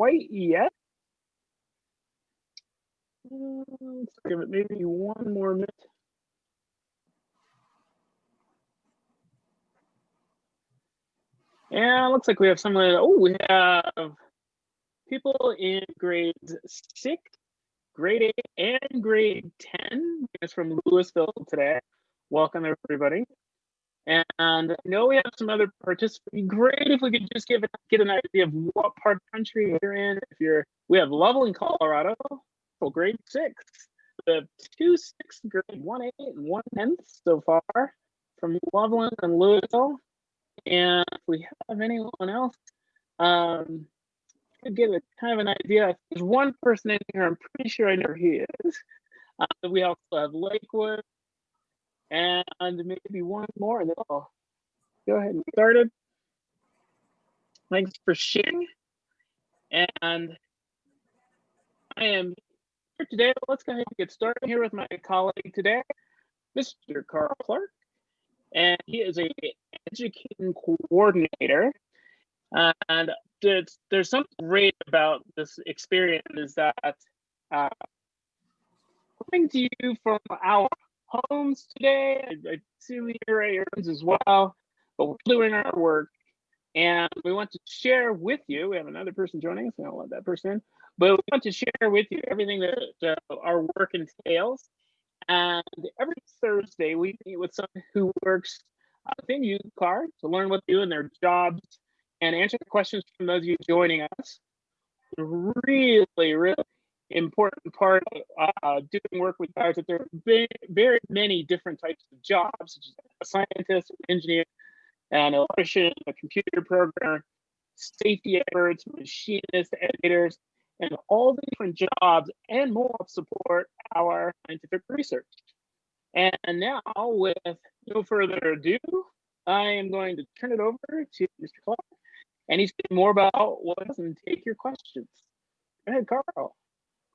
quite yet. Let's give it maybe one more minute. And it looks like we have some of oh, we have people in grades six, grade eight, and grade 10. It's from Louisville today. Welcome, everybody. And I know we have some other participants. Great if we could just give get an idea of what part of the country you're in. If you're, we have Loveland, Colorado, for grade six. Have two sixth grade, one eight and one tenth so far from Loveland and Louisville. And if we have anyone else, um, could give a kind of an idea. There's one person in here, I'm pretty sure I know who he is. Uh, we also have Lakewood and maybe one more, and then I'll go ahead and get started. Thanks for sharing. And I am here today. Let's go ahead and get started here with my colleague today, Mr. Carl Clark and he is a education coordinator. And there's, there's something great about this experience is that uh, coming to you from our homes today, I, I see we your homes as well, but we're doing our work. And we want to share with you, we have another person joining us, I don't let that person but we want to share with you everything that uh, our work entails. And every Thursday, we meet with someone who works within UCAR to learn what they do in their jobs and answer questions from those of you joining us. Really, really important part of uh, doing work with guys that there are very, very many different types of jobs, such as a scientist, an engineer, an electrician, a computer programmer, safety experts, machinists, editors, and all the different jobs and more support our scientific research. And now, with no further ado, I am going to turn it over to Mr. Clark, and he's going to more about what and take your questions. Go ahead, Carl.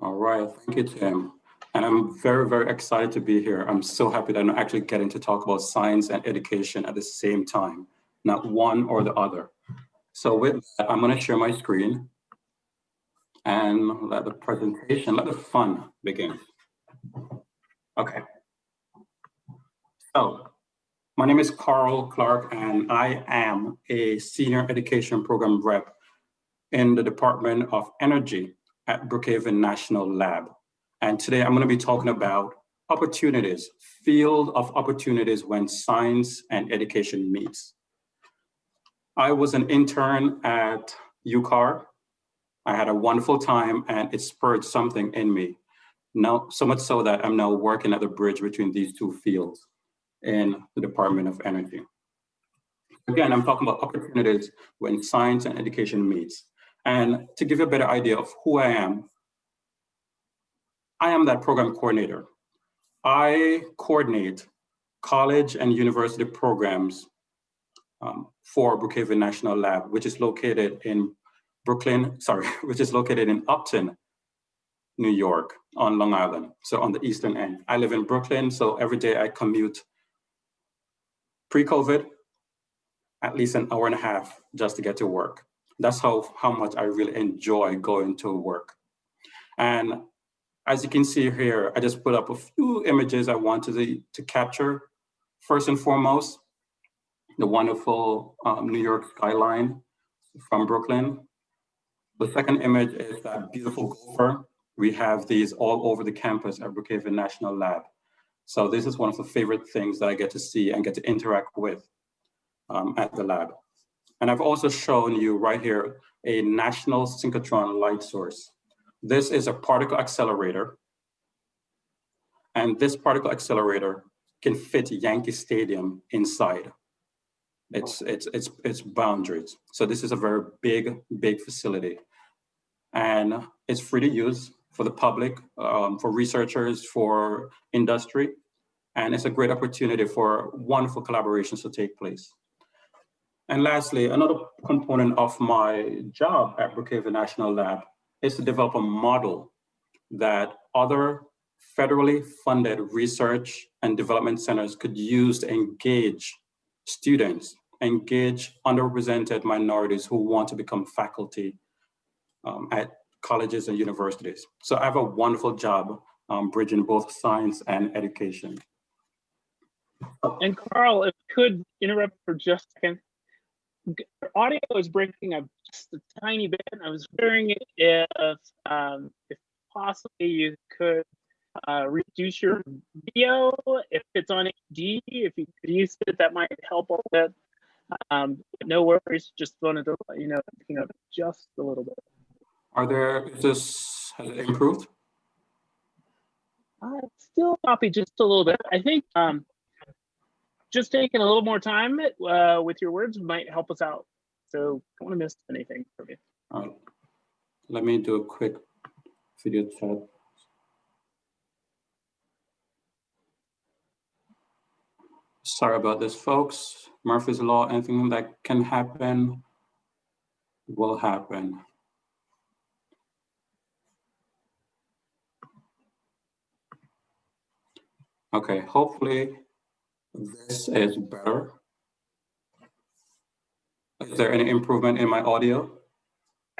All right, thank you, Tim. And I'm very, very excited to be here. I'm so happy that I'm actually getting to talk about science and education at the same time, not one or the other. So with that, I'm gonna share my screen and let the presentation, let the fun begin. Okay. So my name is Carl Clark and I am a senior education program rep in the Department of Energy at Brookhaven National Lab. And today I'm gonna be talking about opportunities, field of opportunities when science and education meets. I was an intern at UCAR I had a wonderful time and it spurred something in me. Now, so much so that I'm now working at the bridge between these two fields in the Department of Energy. Again, I'm talking about opportunities when science and education meets. And to give you a better idea of who I am, I am that program coordinator. I coordinate college and university programs um, for Brookhaven National Lab, which is located in Brooklyn, sorry, which is located in Upton, New York on Long Island, so on the eastern end. I live in Brooklyn, so every day I commute pre-COVID, at least an hour and a half just to get to work. That's how, how much I really enjoy going to work. And as you can see here, I just put up a few images I wanted to, to capture. First and foremost, the wonderful um, New York skyline from Brooklyn. The second image is that beautiful gopher. We have these all over the campus at Brookhaven National Lab. So this is one of the favorite things that I get to see and get to interact with um, at the lab. And I've also shown you right here a national synchrotron light source. This is a particle accelerator. And this particle accelerator can fit Yankee Stadium inside its, its, its, its boundaries. So this is a very big, big facility. And it's free to use for the public, um, for researchers, for industry. And it's a great opportunity for wonderful collaborations to take place. And lastly, another component of my job at Brookhaven National Lab is to develop a model that other federally funded research and development centers could use to engage students, engage underrepresented minorities who want to become faculty um, at colleges and universities. So I have a wonderful job um, bridging both science and education. And Carl, if I could interrupt for just a second. Audio is breaking up just a tiny bit. I was wondering if, um, if possibly you could uh, reduce your video if it's on HD. If you could use it, that might help a little bit. Um, no worries. Just wanted to let you know, you know, just a little bit. Are there, is this, has it improved? Uh, still copy just a little bit. I think um, just taking a little more time uh, with your words might help us out. So don't want to miss anything from you. Right. Let me do a quick video chat. Sorry about this, folks. Murphy's Law, anything that can happen will happen. Okay, hopefully this is better. Is there any improvement in my audio?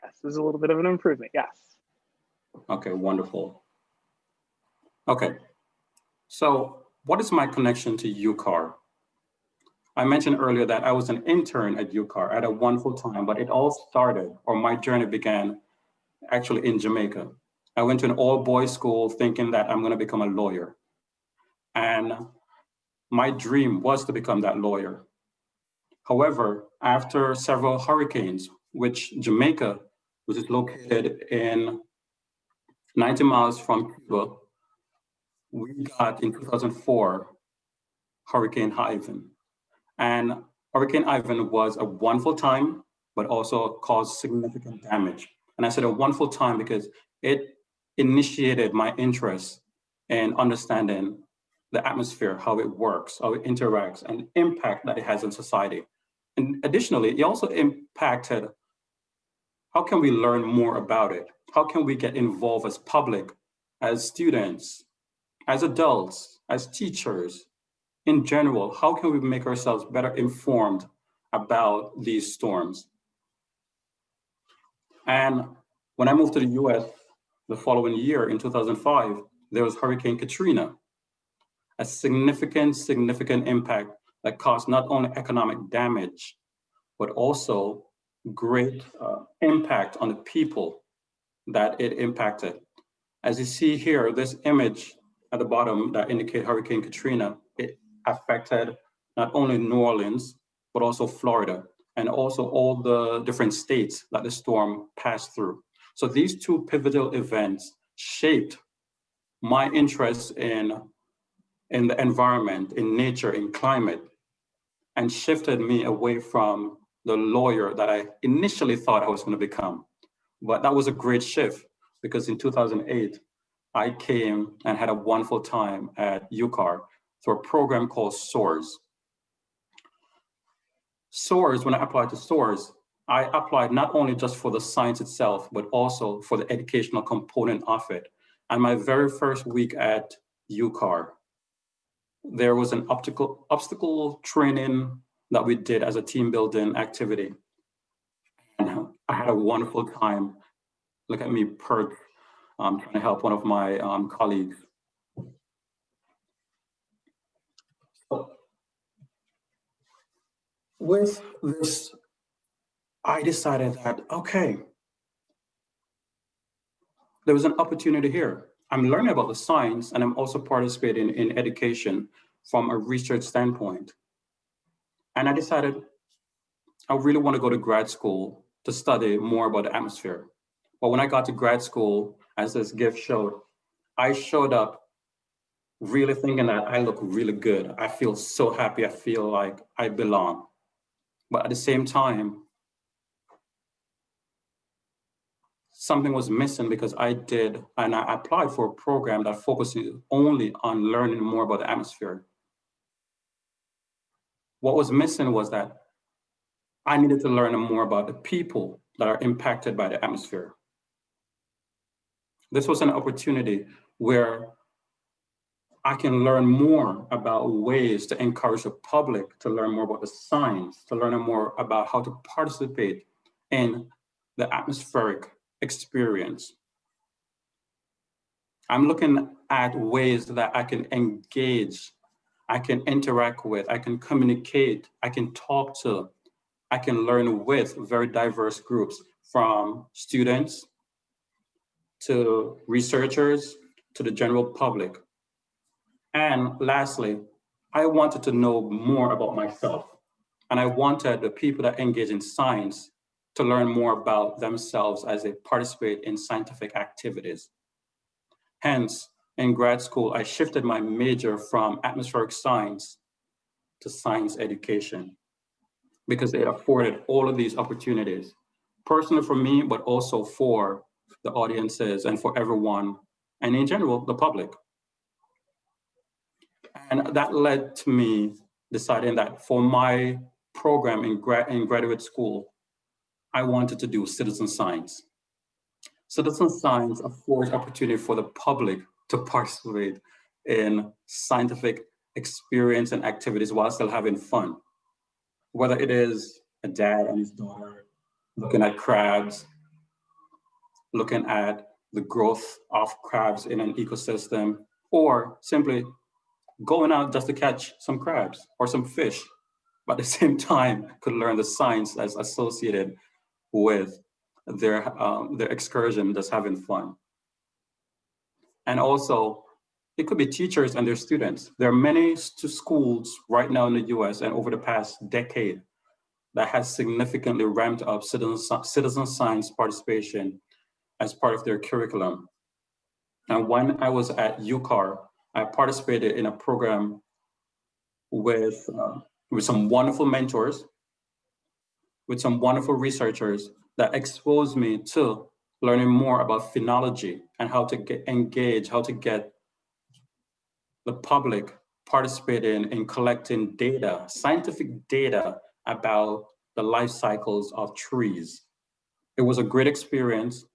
Yes, there's a little bit of an improvement, yes. Okay, wonderful. Okay, so what is my connection to UCAR? I mentioned earlier that I was an intern at UCAR at a wonderful time, but it all started, or my journey began actually in Jamaica. I went to an all boys school thinking that I'm gonna become a lawyer. And my dream was to become that lawyer. However, after several hurricanes, which Jamaica, which is located in 90 miles from Cuba, we got in 2004, Hurricane Ivan. And Hurricane Ivan was a wonderful time, but also caused significant damage. And I said a wonderful time because it initiated my interest in understanding the atmosphere, how it works, how it interacts, and impact that it has on society. And additionally, it also impacted how can we learn more about it? How can we get involved as public, as students, as adults, as teachers, in general, how can we make ourselves better informed about these storms? And when I moved to the US the following year in 2005, there was Hurricane Katrina a significant, significant impact that caused not only economic damage, but also great uh, impact on the people that it impacted. As you see here, this image at the bottom that indicate Hurricane Katrina, it affected not only New Orleans, but also Florida, and also all the different states that the storm passed through. So these two pivotal events shaped my interest in in the environment, in nature, in climate, and shifted me away from the lawyer that I initially thought I was going to become. But that was a great shift because in 2008, I came and had a wonderful time at UCAR through a program called SOARS. SOARS, when I applied to SOARS, I applied not only just for the science itself, but also for the educational component of it. And my very first week at UCAR, there was an optical obstacle training that we did as a team building activity. And I had a wonderful time. Look at me perk, um, trying to help one of my um, colleagues. With this, I decided that, okay, there was an opportunity here. I'm learning about the science and I'm also participating in education from a research standpoint. And I decided I really want to go to grad school to study more about the atmosphere. But when I got to grad school, as this gift showed, I showed up really thinking that I look really good. I feel so happy. I feel like I belong. But at the same time, something was missing because I did, and I applied for a program that focuses only on learning more about the atmosphere. What was missing was that I needed to learn more about the people that are impacted by the atmosphere. This was an opportunity where I can learn more about ways to encourage the public to learn more about the science, to learn more about how to participate in the atmospheric experience. I'm looking at ways that I can engage, I can interact with, I can communicate, I can talk to, I can learn with very diverse groups from students to researchers to the general public. And lastly, I wanted to know more about myself. And I wanted the people that engage in science to learn more about themselves as they participate in scientific activities. Hence, in grad school, I shifted my major from atmospheric science to science education because it afforded all of these opportunities, personally for me, but also for the audiences and for everyone, and in general, the public. And that led to me deciding that for my program in, gra in graduate school, I wanted to do citizen science. Citizen science affords opportunity for the public to participate in scientific experience and activities while still having fun. Whether it is a dad and his daughter looking at crabs, looking at the growth of crabs in an ecosystem, or simply going out just to catch some crabs or some fish, but at the same time could learn the science that's associated with their, um, their excursion, just having fun. And also, it could be teachers and their students. There are many schools right now in the US and over the past decade that has significantly ramped up citizen, citizen science participation as part of their curriculum. And when I was at UCAR, I participated in a program with, uh, with some wonderful mentors, with some wonderful researchers that exposed me to learning more about phenology and how to get engage, how to get the public participating in collecting data, scientific data about the life cycles of trees. It was a great experience.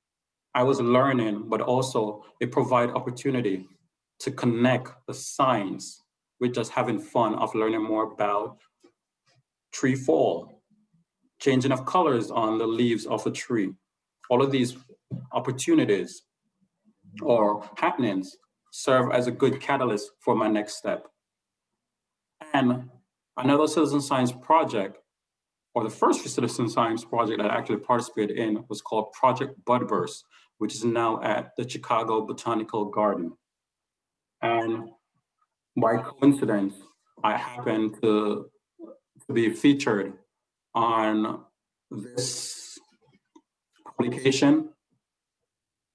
I was learning, but also it provided opportunity to connect the science with just having fun of learning more about tree fall, changing of colors on the leaves of a tree. All of these opportunities or happenings serve as a good catalyst for my next step. And another citizen science project, or the first citizen science project that I actually participated in was called Project Budburst, which is now at the Chicago Botanical Garden. And by coincidence, I happened to, to be featured on this publication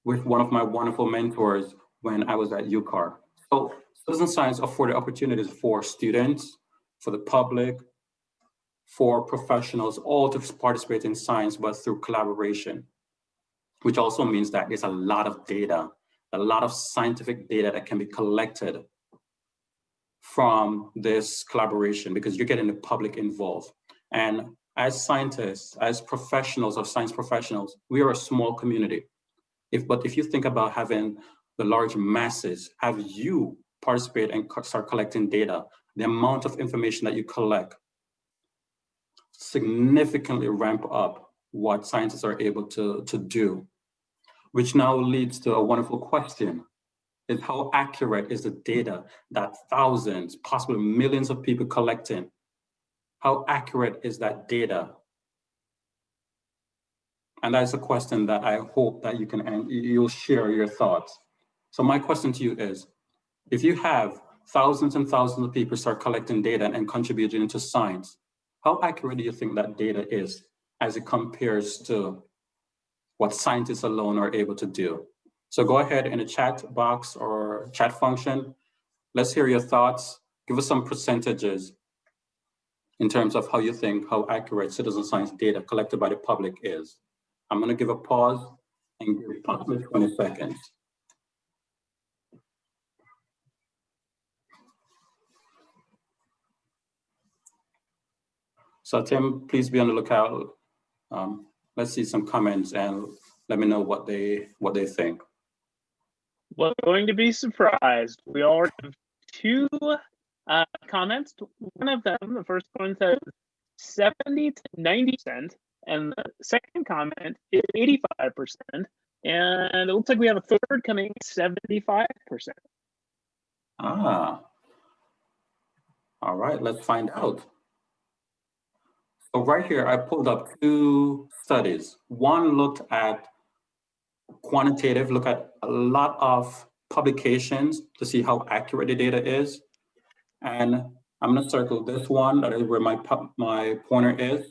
with one of my wonderful mentors when I was at UCAR. So citizen science afforded opportunities for students, for the public, for professionals, all to participate in science, but through collaboration, which also means that there's a lot of data a lot of scientific data that can be collected from this collaboration because you're getting the public involved. And as scientists, as professionals or science professionals, we are a small community. If, but if you think about having the large masses, have you participate and start collecting data, the amount of information that you collect significantly ramp up what scientists are able to, to do which now leads to a wonderful question is how accurate is the data that thousands, possibly millions of people collecting? How accurate is that data? And that's a question that I hope that you can, you'll share your thoughts. So my question to you is, if you have thousands and thousands of people start collecting data and contributing to science, how accurate do you think that data is as it compares to what scientists alone are able to do. So go ahead in the chat box or chat function. Let's hear your thoughts. Give us some percentages in terms of how you think how accurate citizen science data collected by the public is. I'm going to give a pause and give approximately 20 seconds. So Tim, please be on the lookout. Um, let's see some comments and let me know what they what they think. Well, going to be surprised. We already have two uh, comments. One of them, the first one says 70 to 90 percent, and the second comment is 85 percent And it looks like we have a third coming 75%. Ah. All right, let's find out. So right here, I pulled up two studies. One looked at quantitative, look at a lot of publications to see how accurate the data is. And I'm gonna circle this one, that is where my, my pointer is.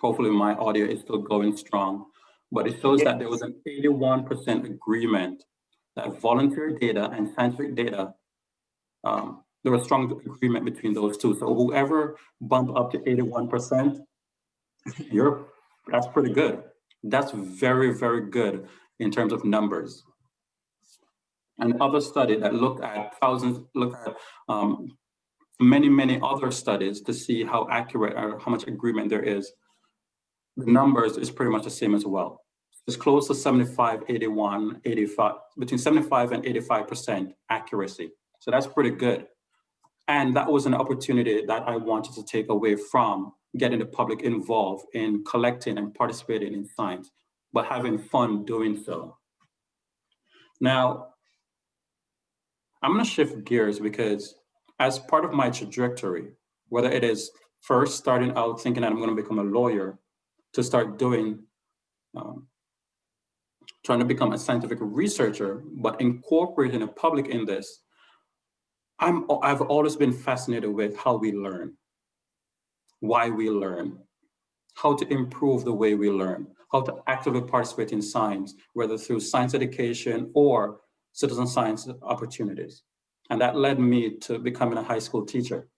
Hopefully my audio is still going strong, but it shows that there was an 81% agreement that volunteer data and scientific data, um, there was strong agreement between those two. So whoever bumped up to 81%, you're, that's pretty good. That's very, very good in terms of numbers. Another study that looked at thousands, looked at um, many, many other studies to see how accurate or how much agreement there is. The numbers is pretty much the same as well. It's close to 75, 81, 85, between 75 and 85% accuracy. So that's pretty good. And that was an opportunity that I wanted to take away from getting the public involved in collecting and participating in science, but having fun doing so. Now, I'm gonna shift gears because as part of my trajectory, whether it is first starting out thinking that I'm gonna become a lawyer, to start doing, um, trying to become a scientific researcher, but incorporating the public in this, I'm, I've always been fascinated with how we learn, why we learn, how to improve the way we learn, how to actively participate in science, whether through science education or citizen science opportunities. And that led me to becoming a high school teacher.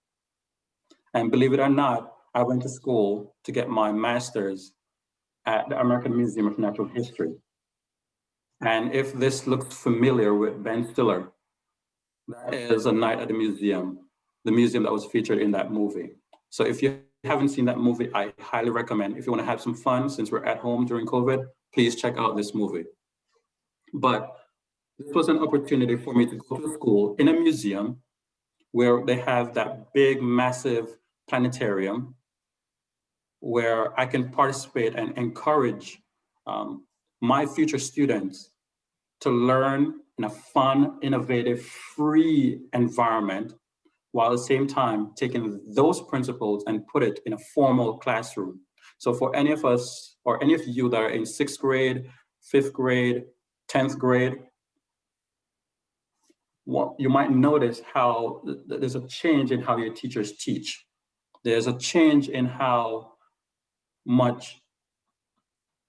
And believe it or not, I went to school to get my master's at the American Museum of Natural History. And if this looks familiar with Ben Stiller, that is A Night at the Museum, the museum that was featured in that movie. So if you haven't seen that movie, I highly recommend, if you wanna have some fun, since we're at home during COVID, please check out this movie. But this was an opportunity for me to go to school in a museum where they have that big, massive planetarium where I can participate and encourage um, my future students to learn in a fun, innovative, free environment, while at the same time taking those principles and put it in a formal classroom. So for any of us, or any of you that are in sixth grade, fifth grade, 10th grade, well, you might notice how there's a change in how your teachers teach. There's a change in how much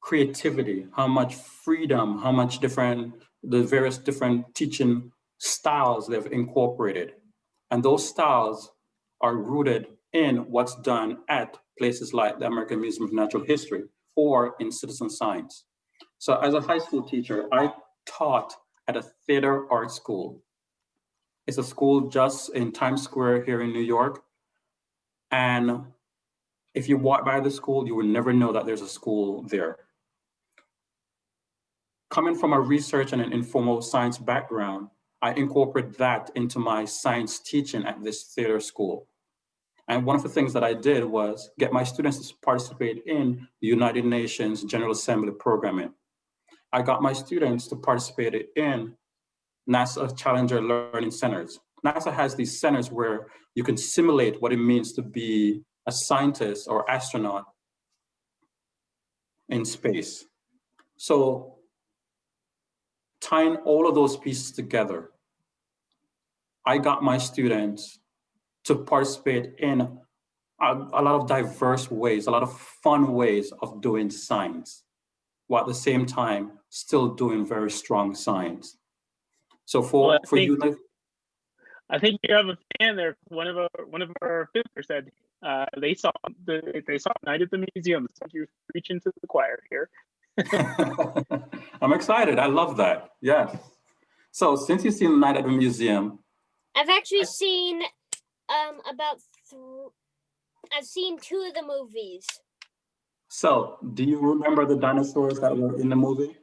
creativity, how much freedom, how much different the various different teaching styles they've incorporated. And those styles are rooted in what's done at places like the American Museum of Natural History or in citizen science. So as a high school teacher, I taught at a theater art school. It's a school just in Times Square here in New York. And if you walk by the school, you would never know that there's a school there coming from a research and an informal science background, I incorporate that into my science teaching at this theater school. And one of the things that I did was get my students to participate in the United Nations General Assembly programming. I got my students to participate in NASA Challenger Learning Centers. NASA has these centers where you can simulate what it means to be a scientist or astronaut in space. So tying all of those pieces together, I got my students to participate in a, a, lot of diverse ways, a lot of fun ways of doing science, while at the same time still doing very strong science. So for, well, for think, you, to, I think you have a fan there. One of our one of our fifthers said uh, they saw the they saw Night at the Museum. So you're preaching to the choir here. I'm excited. I love that. Yes. So since you've seen Night at the Museum. I've actually seen um, about, I've seen two of the movies. So do you remember the dinosaurs that were in the movie?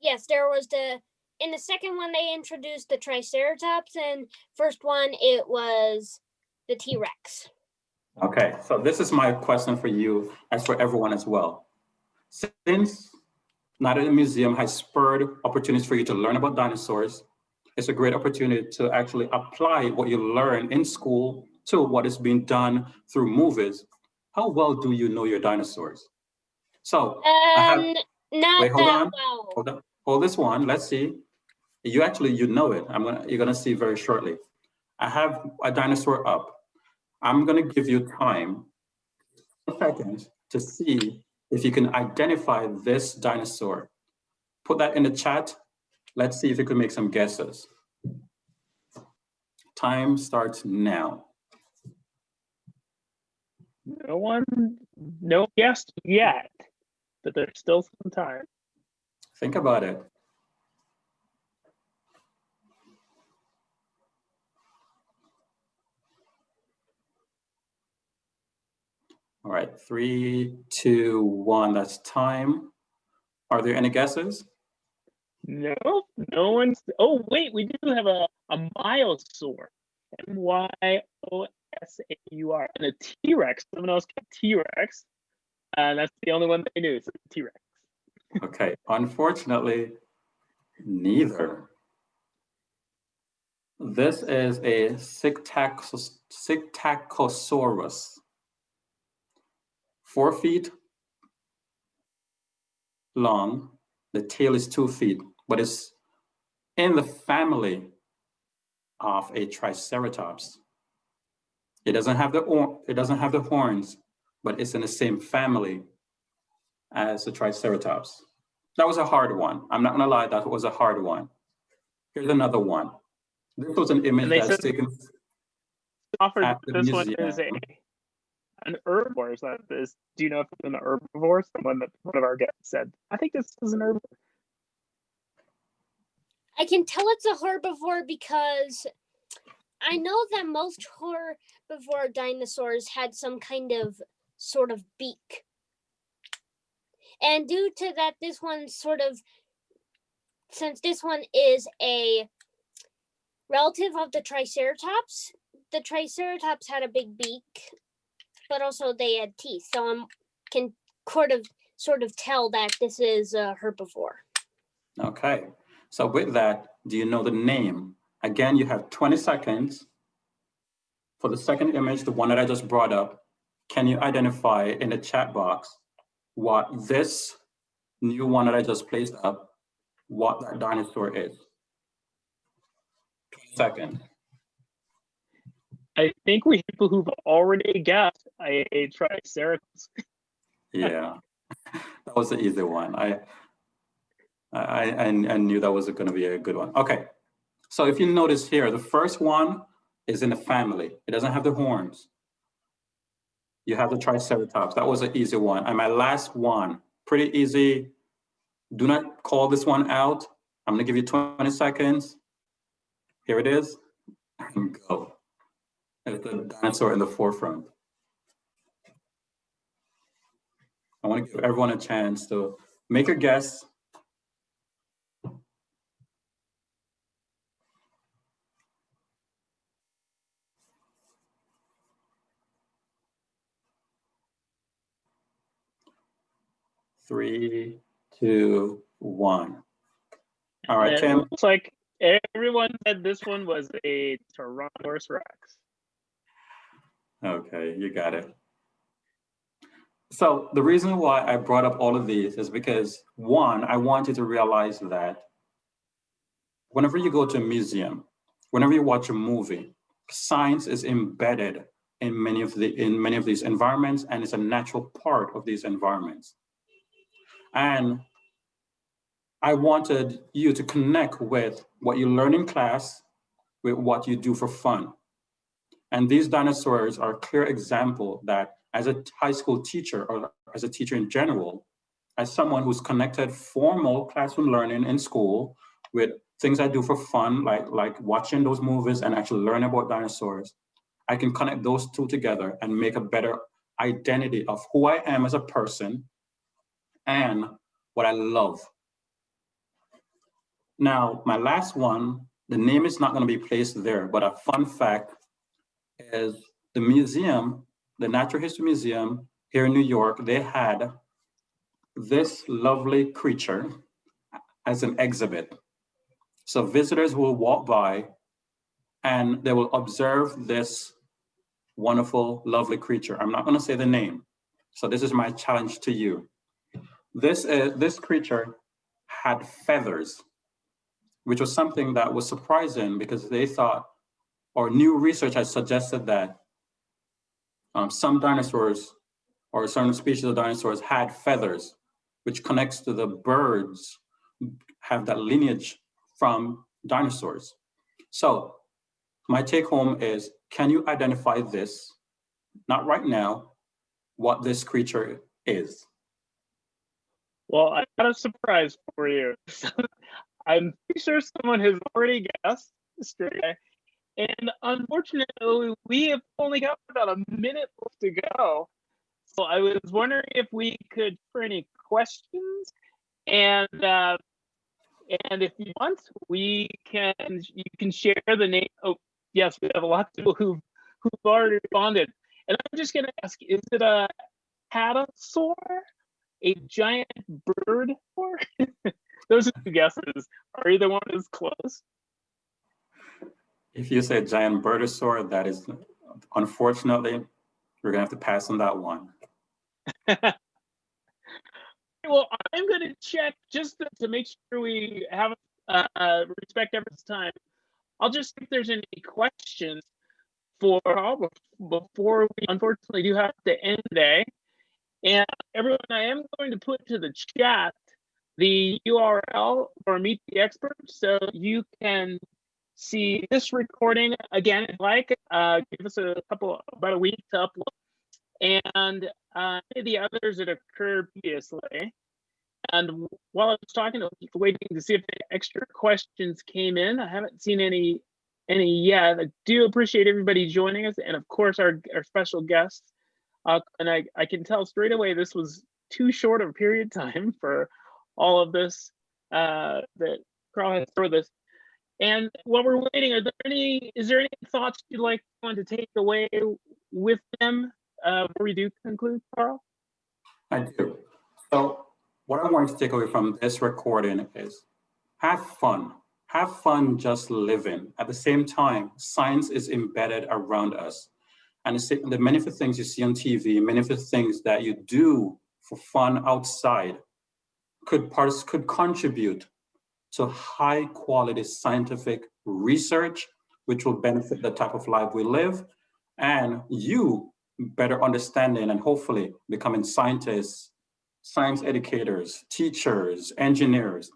Yes, there was the, in the second one, they introduced the Triceratops and first one, it was the T-Rex. Okay, so this is my question for you as for everyone as well. Since Night at the Museum has spurred opportunities for you to learn about dinosaurs. It's a great opportunity to actually apply what you learn in school to what is being done through movies. How well do you know your dinosaurs? So have- Um, not Wait, hold that on. well. hold on, hold this one. Let's see. You actually, you know it. I'm gonna, you're gonna see very shortly. I have a dinosaur up. I'm gonna give you time, seconds, to see if you can identify this dinosaur. Put that in the chat. Let's see if you can make some guesses. Time starts now. No one, no guess yet, but there's still some time. Think about it. All right, three, two, one, that's time. Are there any guesses? No, no one's. Oh, wait, we do have a, a Myosaur. M Y O S A U R. And a T Rex. Someone else got T Rex. And uh, that's the only one they knew. It's a T Rex. Okay, unfortunately, neither. This is a Psittacosaurus. Four feet long, the tail is two feet, but it's in the family of a Triceratops. It doesn't have the it doesn't have the horns, but it's in the same family as the Triceratops. That was a hard one. I'm not gonna lie, that was a hard one. Here's another one. This was an image that's taken. Offered this one is a. an herbivore. Is that this? Do you know if it's an herbivore? Someone that one of our guests said. I think this is an herbivore. I can tell it's a herbivore because I know that most herbivore dinosaurs had some kind of sort of beak. And due to that, this one sort of, since this one is a relative of the Triceratops, the Triceratops had a big beak, but also they had teeth. So I can sort of sort of tell that this is a herbivore. Okay, so with that, do you know the name? Again, you have 20 seconds. For the second image, the one that I just brought up, can you identify in the chat box what this new one that I just placed up, what that dinosaur is? 20 seconds. I think we people who've already guessed a, a Triceratops. Yeah, that was the easy one. I, I, I, I knew that was going to be a good one. Okay, so if you notice here, the first one is in the family. It doesn't have the horns. You have the Triceratops. That was an easy one. And my last one, pretty easy. Do not call this one out. I'm going to give you 20 seconds. Here it is. Go. It's the dinosaur in the forefront. I want to give everyone a chance to make a guess. Three, two, one. All right, it Tim. Looks like everyone said this one was a Tyrannosaurus Rex. Okay, you got it. So the reason why I brought up all of these is because one, I want you to realize that whenever you go to a museum, whenever you watch a movie, science is embedded in many of the in many of these environments and it's a natural part of these environments. And I wanted you to connect with what you learn in class with what you do for fun. And these dinosaurs are a clear example that as a high school teacher or as a teacher in general, as someone who's connected formal classroom learning in school with things I do for fun, like, like watching those movies and actually learn about dinosaurs, I can connect those two together and make a better identity of who I am as a person and what I love. Now, my last one, the name is not going to be placed there, but a fun fact is the museum, the Natural History Museum here in New York, they had this lovely creature as an exhibit. So visitors will walk by and they will observe this wonderful, lovely creature. I'm not gonna say the name. So this is my challenge to you. This, uh, this creature had feathers, which was something that was surprising because they thought, or new research has suggested that um, some dinosaurs or certain species of dinosaurs had feathers, which connects to the birds have that lineage from dinosaurs. So my take home is, can you identify this? Not right now, what this creature is. Well, I got a surprise for you. I'm pretty sure someone has already guessed yesterday. And unfortunately, we have only got about a minute left to go. So I was wondering if we could for any questions. And uh, and if you want, we can you can share the name. Oh, yes, we have a lot of people who've who've already responded. And I'm just gonna ask, is it a hadrosaur? A giant bird or those are two guesses. Are either one as close? If you say giant birdosaur, that is unfortunately, we're gonna have to pass on that one. well, I'm to check just to, to, make sure we have uh, respect everyone's time. I'll just see if there's any questions for all before we unfortunately do have to end today. And everyone, I am going to put to the chat the URL for Meet the Expert so you can see this recording again if like. Uh, give us a couple, about a week to upload and uh, the others that occurred previously. And while I was talking, I was waiting to see if extra questions came in. I haven't seen any any yet. I do appreciate everybody joining us, and of course our our special guests. Uh, and I I can tell straight away this was too short of a period of time for all of this uh, that Carl has for this. And while we're waiting, are there any is there any thoughts you'd like want to take away with them uh, before we do conclude, Carl? I do. So what I want to take away from this recording is have fun. Have fun just living. At the same time, science is embedded around us. And the many of the things you see on TV, many of the things that you do for fun outside could, parts, could contribute to high quality scientific research, which will benefit the type of life we live. And you better understanding and hopefully becoming scientists, science educators, teachers, engineers.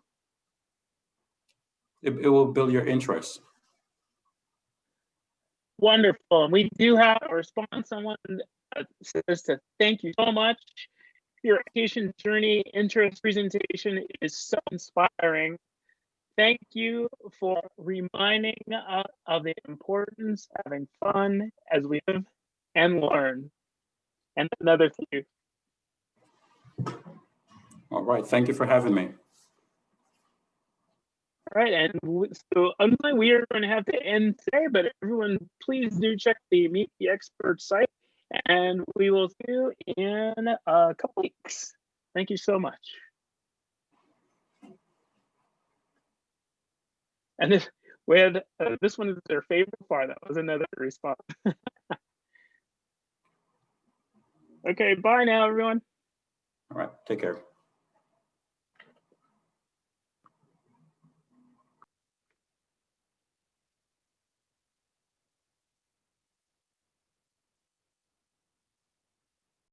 It, it will build your interest. Wonderful. We do have a response. Someone uh, says to thank you so much. Your education journey interest presentation is so inspiring. Thank you for reminding us of the importance of having fun as we live and learn. And another thank you. All right, thank you for having me. All right, and so unfortunately we are going to have to end today, but everyone please do check the Meet the Expert site and we will see you in a couple weeks. Thank you so much. And this, we had, uh, this one is their favorite part. That was another response. Okay, bye now, everyone. All right, take care.